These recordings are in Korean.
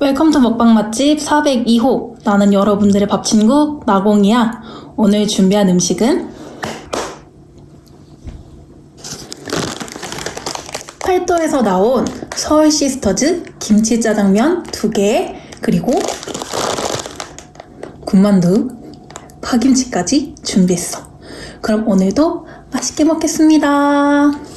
Welcome to 먹방 맛집 402호. 나는 여러분들의 밥 친구 나공이야. 오늘 준비한 음식은 팔도에서 나온 서울 시스터즈 김치 짜장면 2개 그리고 군만두 파김치까지 준비했어. 그럼 오늘도 맛있게 먹겠습니다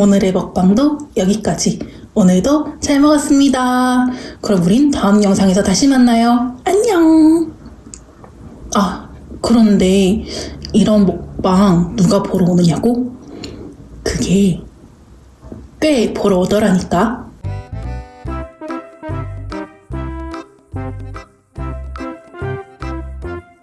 오늘의 먹방도 여기까지. 오늘도 잘 먹었습니다. 그럼 우린 다음 영상에서 다시 만나요. 안녕! 아, 그런데 이런 먹방 누가 보러 오느냐고? 그게 꽤 보러 오더라니까.